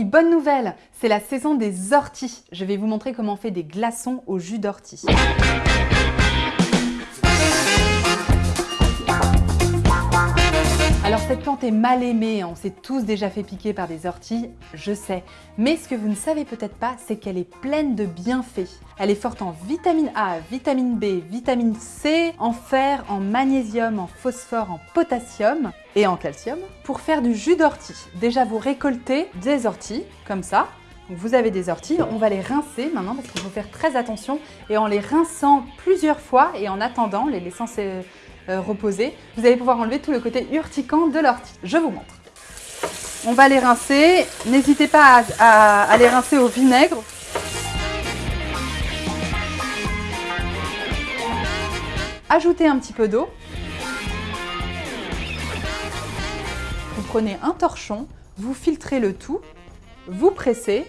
Bonne nouvelle C'est la saison des orties. Je vais vous montrer comment on fait des glaçons au jus d'ortie. Est mal aimée, on s'est tous déjà fait piquer par des orties, je sais. Mais ce que vous ne savez peut-être pas, c'est qu'elle est pleine de bienfaits. Elle est forte en vitamine A, vitamine B, vitamine C, en fer, en magnésium, en phosphore, en potassium et en calcium. Pour faire du jus d'ortie, déjà vous récoltez des orties, comme ça, vous avez des orties, on va les rincer maintenant parce qu'il faut faire très attention et en les rinçant plusieurs fois et en attendant, les laissant euh, reposer, vous allez pouvoir enlever tout le côté urticant de l'ortie. Je vous montre. On va les rincer. N'hésitez pas à, les rincer au vinaigre. Ajoutez un petit peu d'eau. Vous prenez un torchon, vous filtrez le tout, vous pressez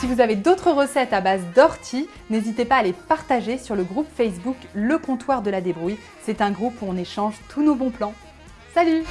Si vous avez d'autres recettes à base d'ortie, n'hésitez pas à les partager sur le groupe Facebook Le Comptoir de la Débrouille. C'est un groupe où on échange tous nos bons plans. Salut